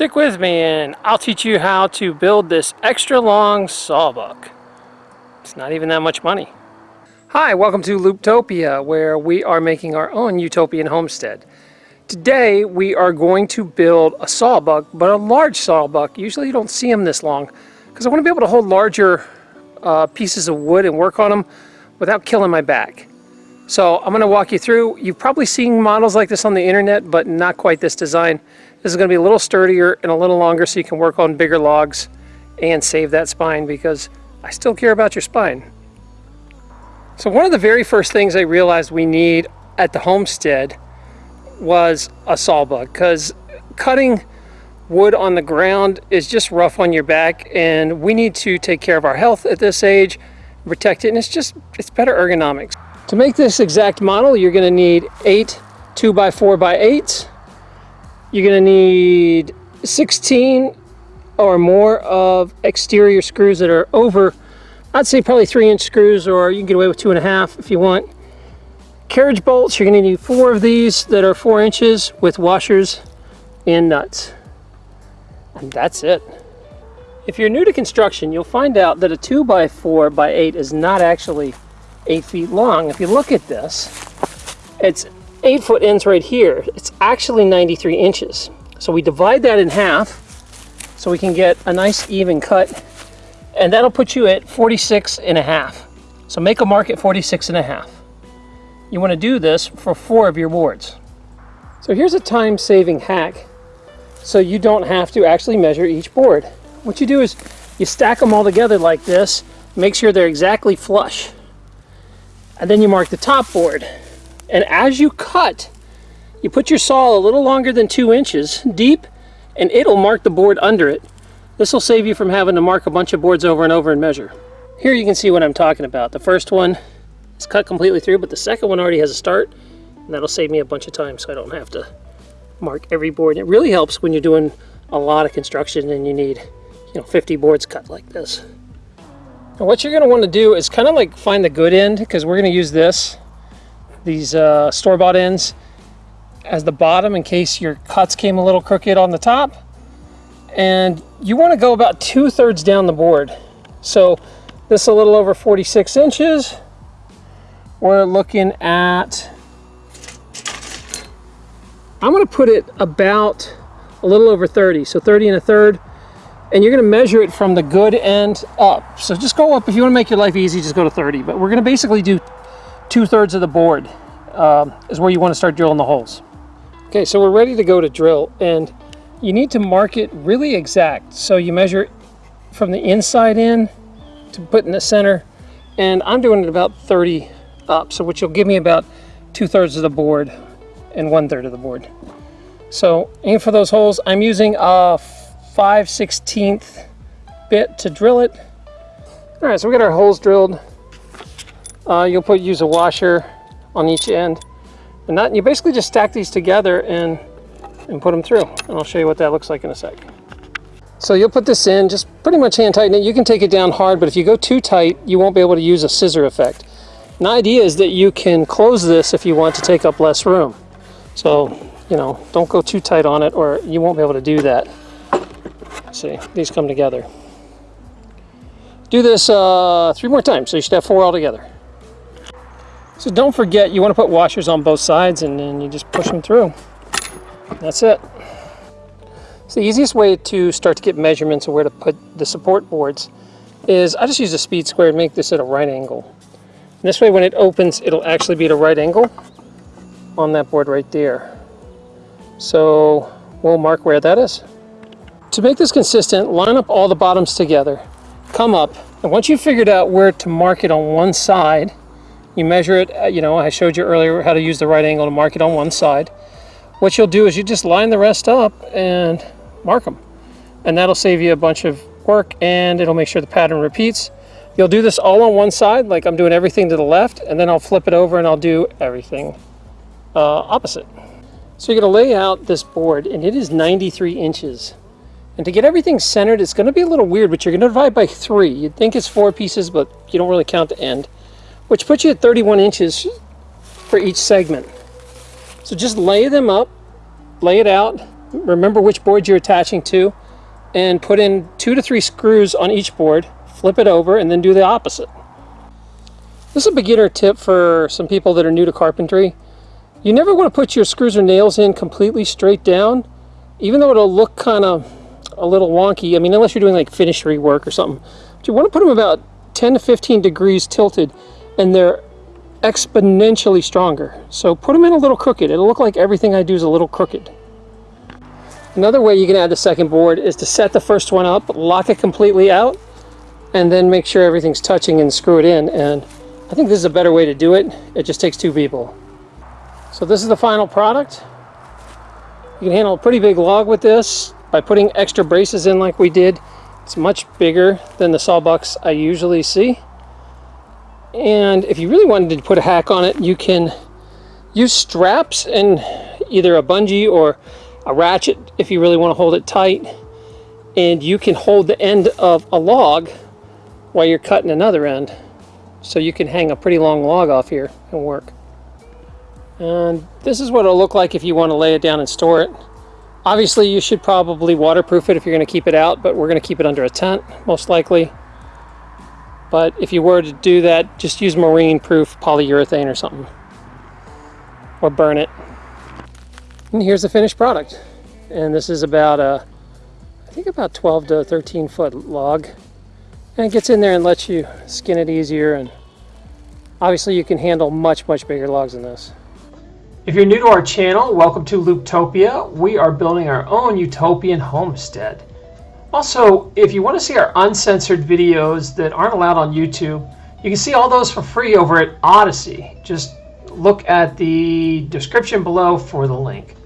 Stick with me and I'll teach you how to build this extra long sawbuck. It's not even that much money. Hi, welcome to Looptopia, where we are making our own utopian homestead. Today we are going to build a sawbuck, but a large sawbuck. Usually you don't see them this long because I want to be able to hold larger uh, pieces of wood and work on them without killing my back. So I'm going to walk you through. You've probably seen models like this on the internet, but not quite this design. This is going to be a little sturdier and a little longer so you can work on bigger logs and save that spine because I still care about your spine. So one of the very first things I realized we need at the homestead was a sawbuck because cutting wood on the ground is just rough on your back and we need to take care of our health at this age, protect it, and it's just, it's better ergonomics. To make this exact model, you're gonna need eight 2 by 4 by 8s you're going to need 16 or more of exterior screws that are over, I'd say probably three inch screws or you can get away with two and a half if you want. Carriage bolts, you're going to need four of these that are four inches with washers and nuts. And that's it. If you're new to construction, you'll find out that a 2 by 4 by 8 is not actually 8 feet long. If you look at this, it's eight foot ends right here. It's actually 93 inches. So we divide that in half so we can get a nice even cut and that'll put you at 46 and a half. So make a mark at 46 and a half. You want to do this for four of your boards. So here's a time-saving hack so you don't have to actually measure each board. What you do is you stack them all together like this, make sure they're exactly flush. And then you mark the top board. And as you cut, you put your saw a little longer than two inches deep and it'll mark the board under it. This will save you from having to mark a bunch of boards over and over and measure. Here you can see what I'm talking about. The first one is cut completely through, but the second one already has a start. And that'll save me a bunch of time so I don't have to mark every board. And it really helps when you're doing a lot of construction and you need you know 50 boards cut like this. And what you're going to want to do is kind of like find the good end because we're going to use this these uh, store-bought ends as the bottom in case your cuts came a little crooked on the top. And you want to go about two-thirds down the board. So this is a little over 46 inches. We're looking at, I'm going to put it about a little over 30. So 30 and a third. And you're going to measure it from the good end up. So just go up. If you want to make your life easy, just go to 30. But we're going to basically do two-thirds of the board uh, is where you want to start drilling the holes. Okay, so we're ready to go to drill and you need to mark it really exact. So you measure from the inside in to put in the center and I'm doing it about 30 up, so which will give me about two-thirds of the board and one-third of the board. So aim for those holes. I'm using a 5 16th bit to drill it. All right, so we got our holes drilled. Uh, you'll put use a washer on each end. And that, you basically just stack these together and, and put them through. And I'll show you what that looks like in a sec. So you'll put this in, just pretty much hand tighten it. You can take it down hard, but if you go too tight, you won't be able to use a scissor effect. And the idea is that you can close this if you want to take up less room. So, you know, don't go too tight on it or you won't be able to do that. See, these come together. Do this uh, three more times, so you should have four altogether. So don't forget, you want to put washers on both sides and then you just push them through. That's it. So the easiest way to start to get measurements of where to put the support boards is I just use a speed square and make this at a right angle. And this way when it opens, it'll actually be at a right angle on that board right there. So we'll mark where that is. To make this consistent, line up all the bottoms together, come up, and once you've figured out where to mark it on one side, you measure it, uh, you know, I showed you earlier how to use the right angle to mark it on one side. What you'll do is you just line the rest up and mark them. And that'll save you a bunch of work and it'll make sure the pattern repeats. You'll do this all on one side, like I'm doing everything to the left, and then I'll flip it over and I'll do everything uh, opposite. So you're gonna lay out this board and it is 93 inches. And to get everything centered, it's gonna be a little weird, but you're gonna divide by three. You'd think it's four pieces, but you don't really count the end which puts you at 31 inches for each segment. So just lay them up, lay it out, remember which board you're attaching to, and put in two to three screws on each board, flip it over, and then do the opposite. This is a beginner tip for some people that are new to carpentry. You never want to put your screws or nails in completely straight down, even though it'll look kind of a little wonky. I mean, unless you're doing like finishery work or something. But you want to put them about 10 to 15 degrees tilted, and they're exponentially stronger. So put them in a little crooked. It'll look like everything I do is a little crooked. Another way you can add the second board is to set the first one up, lock it completely out, and then make sure everything's touching and screw it in. And I think this is a better way to do it. It just takes two people. So this is the final product. You can handle a pretty big log with this by putting extra braces in like we did. It's much bigger than the sawbucks I usually see. And if you really wanted to put a hack on it, you can use straps and either a bungee or a ratchet if you really want to hold it tight. And you can hold the end of a log while you're cutting another end. So you can hang a pretty long log off here and work. And this is what it'll look like if you want to lay it down and store it. Obviously you should probably waterproof it if you're going to keep it out, but we're going to keep it under a tent, most likely. But if you were to do that, just use marine-proof polyurethane or something. Or burn it. And here's the finished product. And this is about a, I think about 12 to 13 foot log. And it gets in there and lets you skin it easier. And obviously you can handle much, much bigger logs than this. If you're new to our channel, welcome to Looptopia. We are building our own utopian homestead. Also, if you want to see our uncensored videos that aren't allowed on YouTube, you can see all those for free over at Odysee. Just look at the description below for the link.